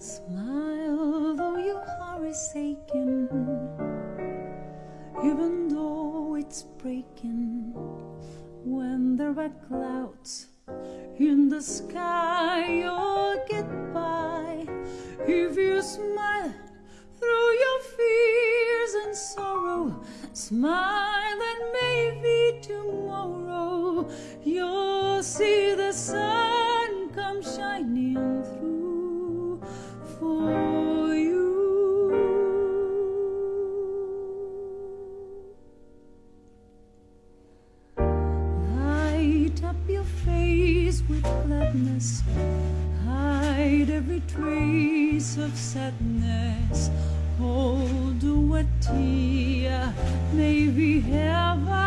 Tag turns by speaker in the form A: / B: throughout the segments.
A: Smile though your heart is aching, even though it's breaking when there are clouds in the sky. You'll get by if you smile through your fears and sorrow. Smile and maybe tomorrow you'll. Hide every trace of sadness. Hold a tear, maybe ever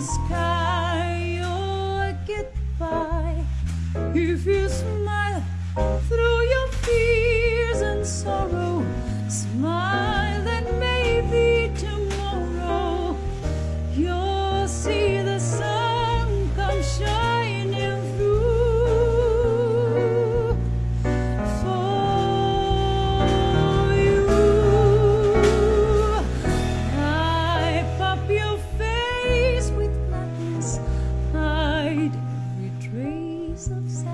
A: sky, you'll get by. If you smile